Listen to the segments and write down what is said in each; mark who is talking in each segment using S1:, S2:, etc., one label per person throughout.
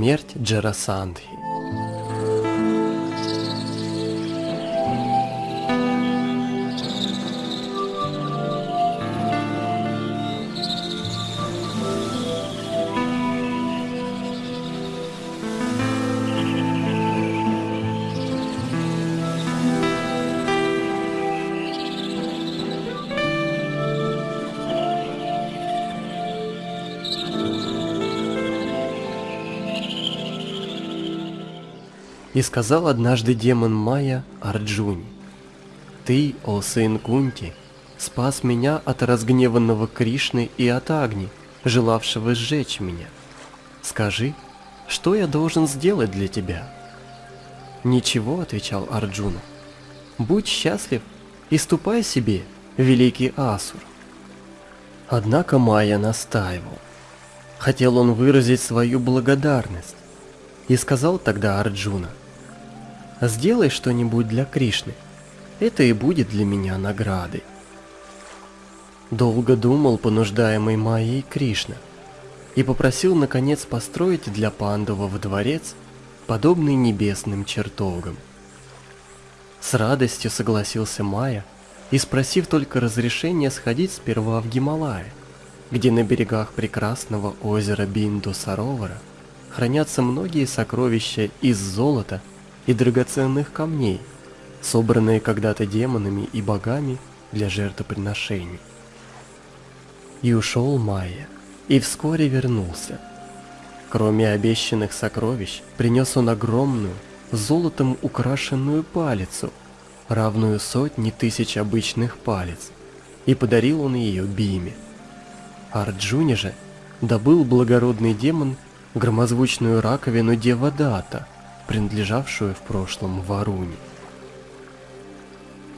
S1: Смерть Джарасандхи И сказал однажды демон Майя Арджуни, «Ты, о сын Кунти, спас меня от разгневанного Кришны и от Агни, желавшего сжечь меня. Скажи, что я должен сделать для тебя?» «Ничего», — отвечал Арджуна, «будь счастлив и ступай себе, великий Асур». Однако Майя настаивал. Хотел он выразить свою благодарность. И сказал тогда Арджуна, Сделай что-нибудь для Кришны. Это и будет для меня наградой. Долго думал понуждаемый Майей Кришна и попросил наконец построить для Пандова дворец, подобный небесным чертогам. С радостью согласился Майя и спросив только разрешения сходить сперва в Гималая, где на берегах прекрасного озера Бинду-Саровара хранятся многие сокровища из золота и драгоценных камней, собранные когда-то демонами и богами для жертвоприношений. И ушел Майя, и вскоре вернулся. Кроме обещанных сокровищ, принес он огромную, золотом украшенную палицу, равную сотни тысяч обычных палец, и подарил он ее Биме. Арджуне же добыл благородный демон громозвучную раковину Девадата – принадлежавшую в прошлом Варуне.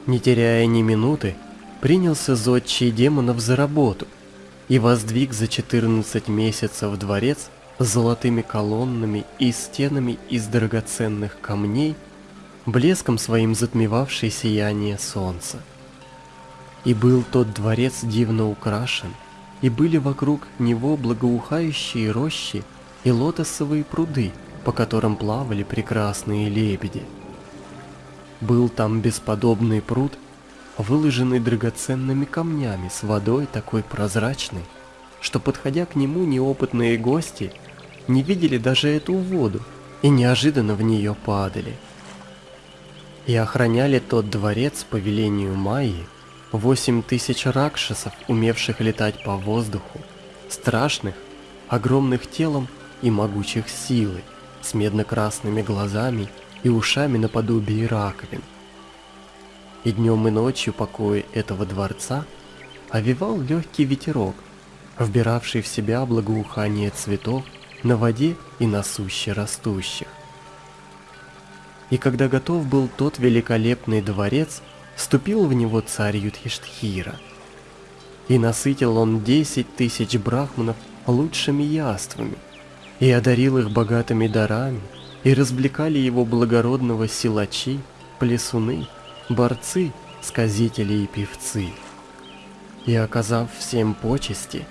S1: Не теряя ни минуты, принялся зодчий демонов за работу и воздвиг за 14 месяцев дворец с золотыми колоннами и стенами из драгоценных камней, блеском своим затмевавший сияние солнца. И был тот дворец дивно украшен, и были вокруг него благоухающие рощи и лотосовые пруды – по которым плавали прекрасные лебеди. Был там бесподобный пруд, выложенный драгоценными камнями с водой такой прозрачной, что, подходя к нему, неопытные гости не видели даже эту воду и неожиданно в нее падали. И охраняли тот дворец по велению Майи восемь тысяч ракшасов, умевших летать по воздуху, страшных, огромных телом и могучих силой с медно-красными глазами и ушами наподобие раковин. И днем и ночью покои этого дворца овивал легкий ветерок, вбиравший в себя благоухание цветов на воде и на суще растущих. И когда готов был тот великолепный дворец, вступил в него царь Юдхиштхира. И насытил он десять тысяч брахманов лучшими яствами – и одарил их богатыми дарами, и развлекали его благородного силачи, плесуны, борцы, сказители и певцы. И оказав всем почести,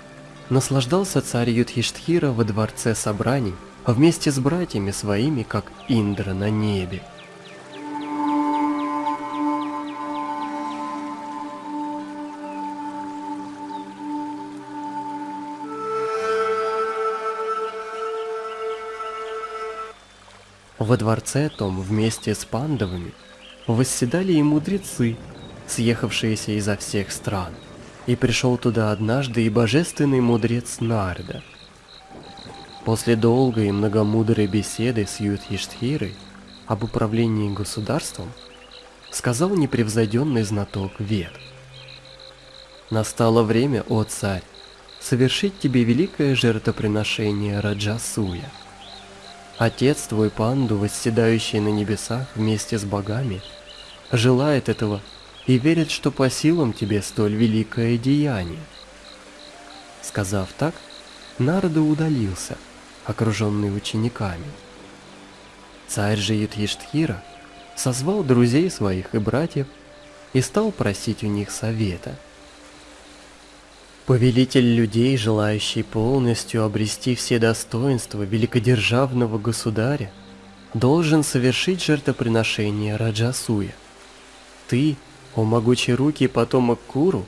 S1: наслаждался царь Юдхиштхира во дворце собраний вместе с братьями своими, как Индра на небе. Во дворце том вместе с пандовыми восседали и мудрецы, съехавшиеся изо всех стран. И пришел туда однажды и божественный мудрец Нарда. После долгой и многомудрой беседы с Юдхиштхирой об управлении государством, сказал непревзойденный знаток Вед. Настало время, о царь, совершить тебе великое жертвоприношение Раджасуя – Отец твой Панду, восседающий на небесах вместе с богами, желает этого и верит, что по силам тебе столь великое деяние. Сказав так, Нарда удалился, окруженный учениками. Царь же Юдхиштхира созвал друзей своих и братьев и стал просить у них совета. Повелитель людей, желающий полностью обрести все достоинства великодержавного государя, должен совершить жертвоприношение Раджасуя. Ты, о могучий руки потомок Куру,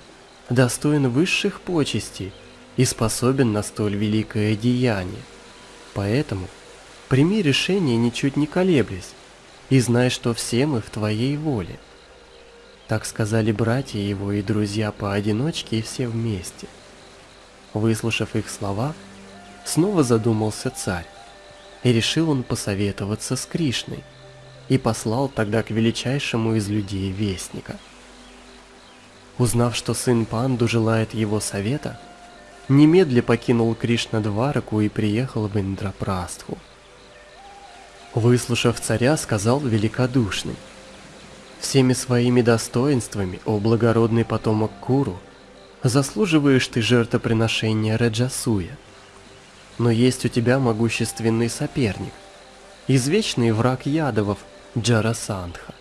S1: достоин высших почестей и способен на столь великое деяние. Поэтому прими решение ничуть не колеблясь, и знай, что все мы в твоей воле. Так сказали братья его и друзья поодиночке и все вместе. Выслушав их слова, снова задумался царь, и решил он посоветоваться с Кришной, и послал тогда к величайшему из людей вестника. Узнав, что сын Панду желает его совета, немедля покинул Кришна Двараку и приехал в Индрапрастху. Выслушав царя, сказал великодушный, «Всеми своими достоинствами, о благородный потомок Куру, заслуживаешь ты жертвоприношения Раджасуя. Но есть у тебя могущественный соперник, извечный враг ядовов Джарасандха.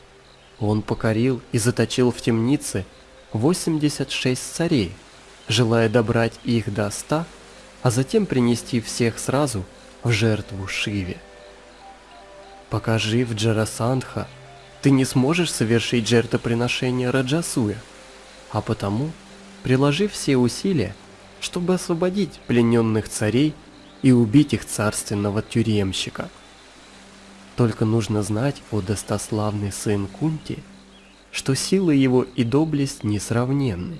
S1: Он покорил и заточил в темнице 86 царей, желая добрать их до ста, а затем принести всех сразу в жертву Шиве. Пока жив Джарасандха, ты не сможешь совершить жертвоприношение Раджасуя, а потому приложи все усилия, чтобы освободить плененных царей и убить их царственного тюремщика. Только нужно знать, о достославный сын Кунти, что силы его и доблесть несравненны.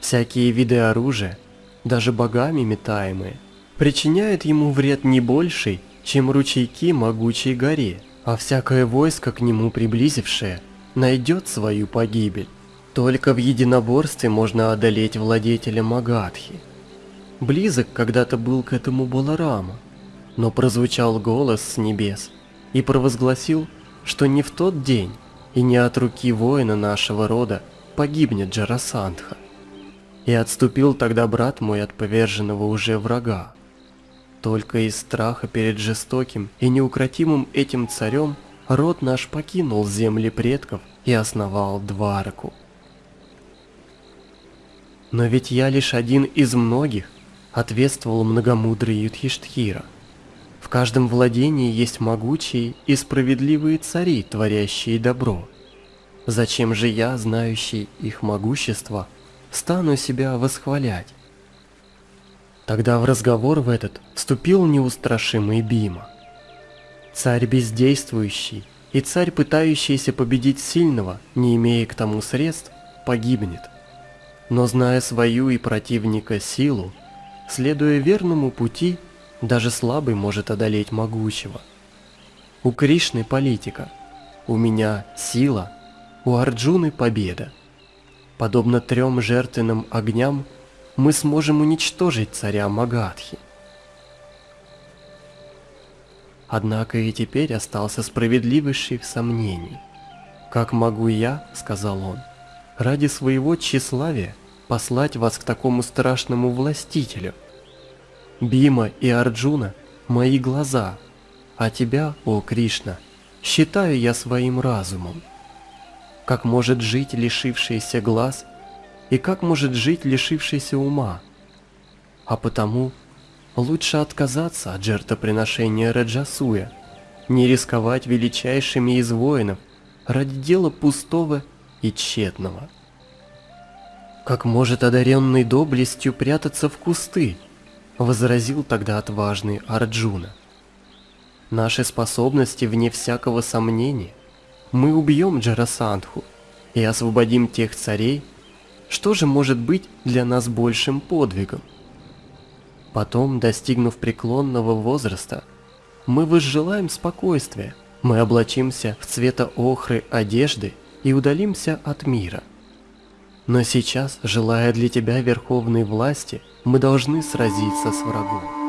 S1: Всякие виды оружия, даже богами метаемые, причиняют ему вред не больший, чем ручейки могучей горе, а всякое войско к нему приблизившее найдет свою погибель. Только в единоборстве можно одолеть владетеля Магадхи. Близок когда-то был к этому Баларама, но прозвучал голос с небес и провозгласил, что не в тот день и не от руки воина нашего рода погибнет Джарасандха. И отступил тогда брат мой от поверженного уже врага. Только из страха перед жестоким и неукротимым этим царем род наш покинул земли предков и основал Двараку. Но ведь я лишь один из многих, ответствовал многомудрый Юдхиштхира. В каждом владении есть могучие и справедливые цари, творящие добро. Зачем же я, знающий их могущество, стану себя восхвалять? Тогда в разговор в этот вступил неустрашимый Бима. Царь бездействующий и царь, пытающийся победить сильного, не имея к тому средств, погибнет. Но зная свою и противника силу, следуя верному пути, даже слабый может одолеть могучего. У Кришны политика, у меня сила, у Арджуны победа. Подобно трем жертвенным огням мы сможем уничтожить царя Магадхи. Однако и теперь остался справедливейший в сомнении. «Как могу я, — сказал он, — ради своего тщеславия послать вас к такому страшному властителю? Бима и Арджуна — мои глаза, а тебя, о Кришна, считаю я своим разумом. Как может жить лишившийся глаз и как может жить лишившийся ума? А потому лучше отказаться от жертвоприношения Раджасуя, не рисковать величайшими из воинов ради дела пустого и тщетного. Как может одаренный доблестью прятаться в кусты, возразил тогда отважный Арджуна. Наши способности вне всякого сомнения. Мы убьем Джарасандху и освободим тех царей, что же может быть для нас большим подвигом? Потом, достигнув преклонного возраста, мы возжелаем спокойствия, мы облачимся в цвета охры одежды и удалимся от мира. Но сейчас, желая для тебя верховной власти, мы должны сразиться с врагом.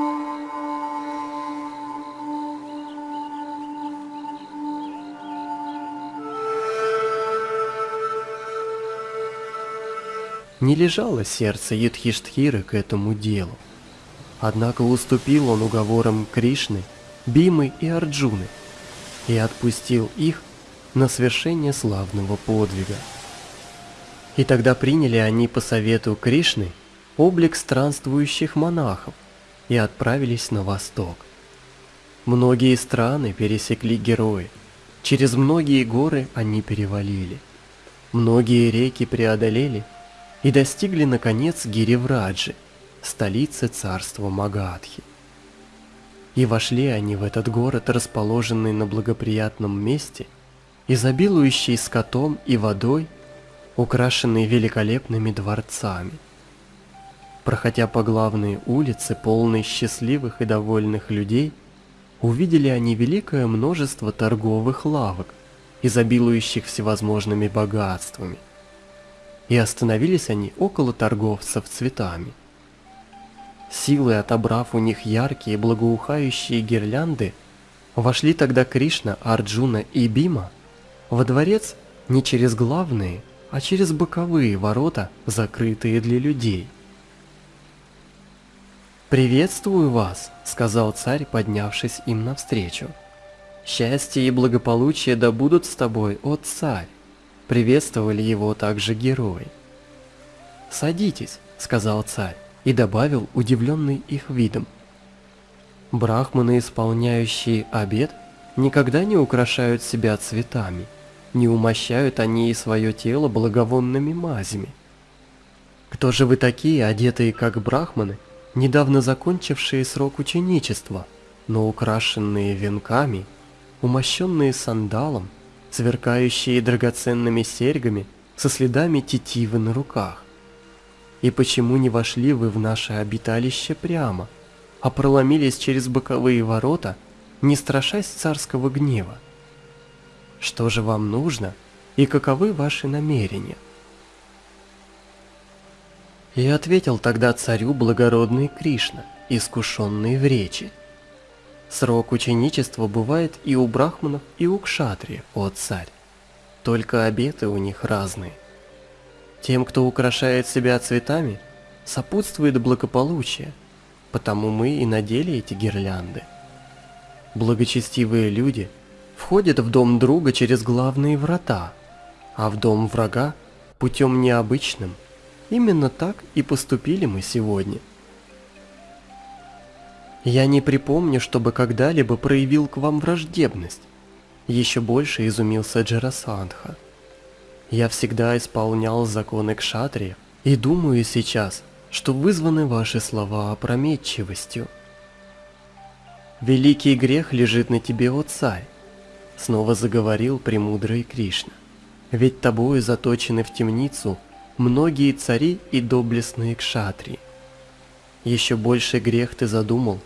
S1: Не лежало сердце Юдхиштхиры к этому делу. Однако уступил он уговорам Кришны, Бимы и Арджуны и отпустил их на свершение славного подвига. И тогда приняли они по совету Кришны облик странствующих монахов и отправились на восток. Многие страны пересекли герои, через многие горы они перевалили, многие реки преодолели и достигли наконец Гиривраджи, столицы царства Магадхи. И вошли они в этот город, расположенный на благоприятном месте, изобилующий скотом и водой, украшенный великолепными дворцами. Проходя по главной улице, полной счастливых и довольных людей, увидели они великое множество торговых лавок, изобилующих всевозможными богатствами. И остановились они около торговцев цветами. Силой отобрав у них яркие благоухающие гирлянды, вошли тогда Кришна, Арджуна и Бима во дворец не через главные, а через боковые ворота, закрытые для людей. «Приветствую вас», — сказал царь, поднявшись им навстречу. «Счастье и благополучие да будут с тобой, о царь!» Приветствовали его также герои. «Садитесь», — сказал царь, и добавил, удивленный их видом. «Брахманы, исполняющие обед, никогда не украшают себя цветами, не умощают они и свое тело благовонными мазями. Кто же вы такие, одетые как брахманы, недавно закончившие срок ученичества, но украшенные венками, умощенные сандалом, сверкающие драгоценными серьгами со следами тетивы на руках? И почему не вошли вы в наше обиталище прямо, а проломились через боковые ворота, не страшась царского гнева? Что же вам нужно и каковы ваши намерения? И ответил тогда царю благородный Кришна, искушенный в речи. Срок ученичества бывает и у брахманов, и у кшатриев, о царь. Только обеты у них разные. Тем, кто украшает себя цветами, сопутствует благополучие, потому мы и надели эти гирлянды. Благочестивые люди входят в дом друга через главные врата, а в дом врага путем необычным – Именно так и поступили мы сегодня. Я не припомню, чтобы когда-либо проявил к вам враждебность. Еще больше изумился Джарасандха. Я всегда исполнял законы кшатрия и думаю сейчас, что вызваны ваши слова опрометчивостью. Великий грех лежит на тебе, о царь, снова заговорил премудрый Кришна. Ведь тобою заточены в темницу многие цари и доблестные кшатри. Еще больше грех ты задумал,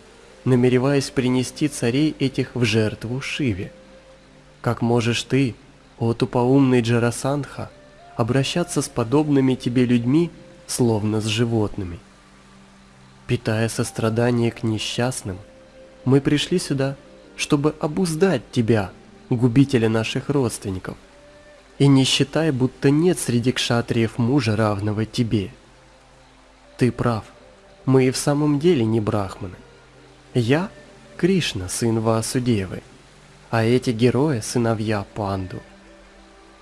S1: намереваясь принести царей этих в жертву Шиве. Как можешь ты, о тупоумный Джарасандха, обращаться с подобными тебе людьми, словно с животными? Питая сострадание к несчастным, мы пришли сюда, чтобы обуздать тебя, губителя наших родственников. И не считай, будто нет среди кшатриев мужа, равного тебе. Ты прав, мы и в самом деле не брахманы. Я – Кришна, сын Ваасудевы, а эти герои – сыновья Панду.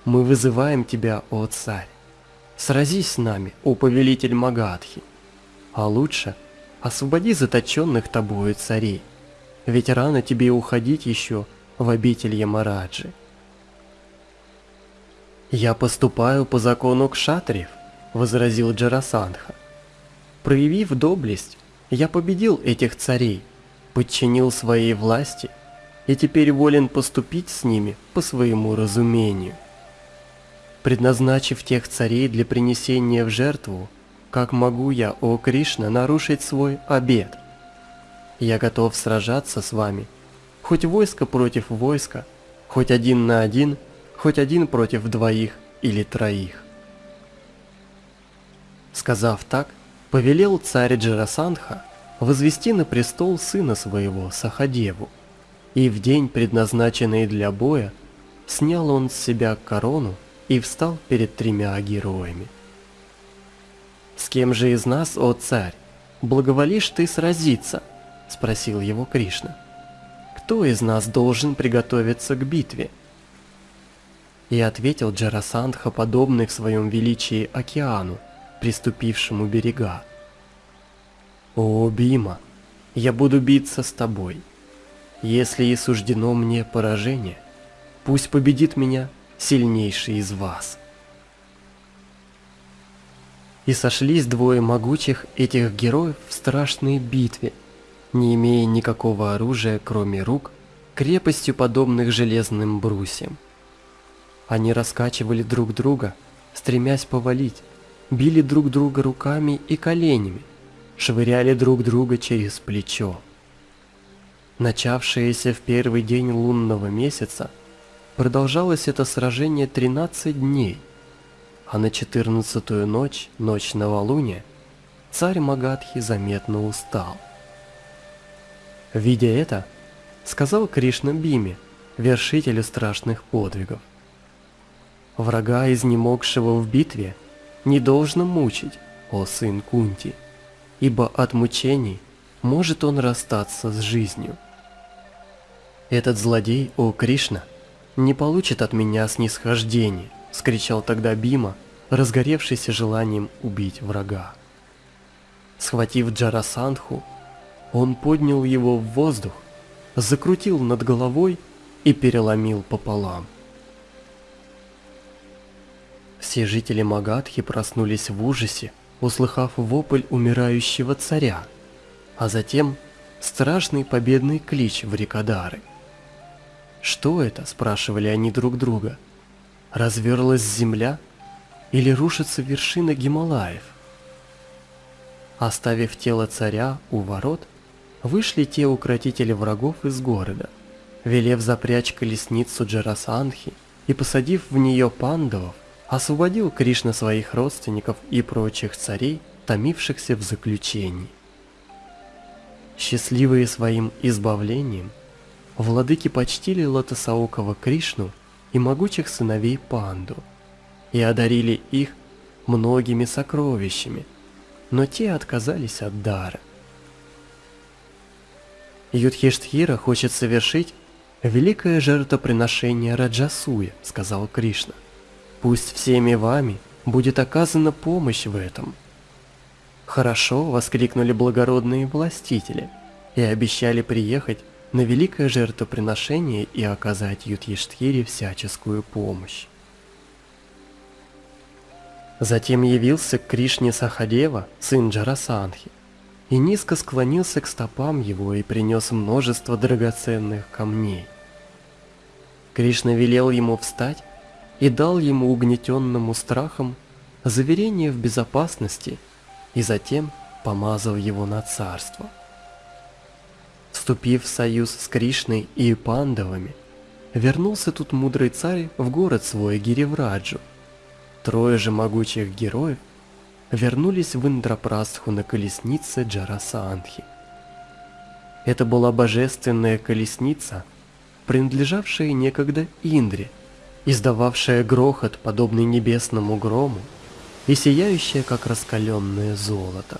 S1: Мы вызываем тебя, о царь. Сразись с нами, о повелитель Магадхи. А лучше освободи заточенных тобою царей, ведь рано тебе уходить еще в обитель Ямараджи. «Я поступаю по закону кшатриев», — возразил Джарасандха. «Проявив доблесть, я победил этих царей, подчинил своей власти и теперь волен поступить с ними по своему разумению. Предназначив тех царей для принесения в жертву, как могу я, о Кришна, нарушить свой обет? Я готов сражаться с вами, хоть войско против войска, хоть один на один — хоть один против двоих или троих. Сказав так, повелел царь Джарасандха возвести на престол сына своего Сахадеву, и в день, предназначенный для боя, снял он с себя корону и встал перед тремя героями. «С кем же из нас, о царь, благоволишь ты сразиться?» – спросил его Кришна. «Кто из нас должен приготовиться к битве?» И ответил Джарасандха, подобный в своем величии океану, приступившему берега. «О, Бима, я буду биться с тобой. Если и суждено мне поражение, пусть победит меня сильнейший из вас». И сошлись двое могучих этих героев в страшной битве, не имея никакого оружия, кроме рук, крепостью подобных железным брусьям. Они раскачивали друг друга, стремясь повалить, били друг друга руками и коленями, швыряли друг друга через плечо. Начавшееся в первый день лунного месяца, продолжалось это сражение 13 дней, а на четырнадцатую ночь, ночь новолуния, царь Магадхи заметно устал. Видя это, сказал Кришна Биме, вершителю страшных подвигов. Врага, изнемогшего в битве, не должно мучить, о сын Кунти, ибо от мучений может он расстаться с жизнью. Этот злодей, о Кришна, не получит от меня снисхождения, скричал тогда Бима, разгоревшийся желанием убить врага. Схватив Джарасандху, он поднял его в воздух, закрутил над головой и переломил пополам. Все жители Магадхи проснулись в ужасе, услыхав вопль умирающего царя, а затем страшный победный клич в Рикадары. «Что это?» – спрашивали они друг друга. «Разверлась земля или рушится вершина Гималаев?» Оставив тело царя у ворот, вышли те укротители врагов из города, велев запрячь колесницу Джарасанхи и посадив в нее пандавов, освободил Кришна своих родственников и прочих царей, томившихся в заключении. Счастливые своим избавлением, владыки почтили Лотосаокова Кришну и могучих сыновей Панду и одарили их многими сокровищами, но те отказались от дара. Юдхиштхира хочет совершить великое жертвоприношение Раджасуя, сказал Кришна. Пусть всеми вами будет оказана помощь в этом. Хорошо, воскликнули благородные властители и обещали приехать на великое жертвоприношение и оказать Юдхиштхире всяческую помощь. Затем явился к Кришне Сахадева, сын Джарасанхи, и низко склонился к стопам его и принес множество драгоценных камней. Кришна велел ему встать и дал ему угнетенному страхом заверение в безопасности и затем помазал его на царство. Вступив в союз с Кришной и Пандавами, вернулся тут мудрый царь в город свой Гиривраджу. Трое же могучих героев вернулись в Индрапрастху на колеснице Джарасаанхи. Это была божественная колесница, принадлежавшая некогда Индре, издававшая грохот, подобный небесному грому, и сияющая, как раскаленное золото.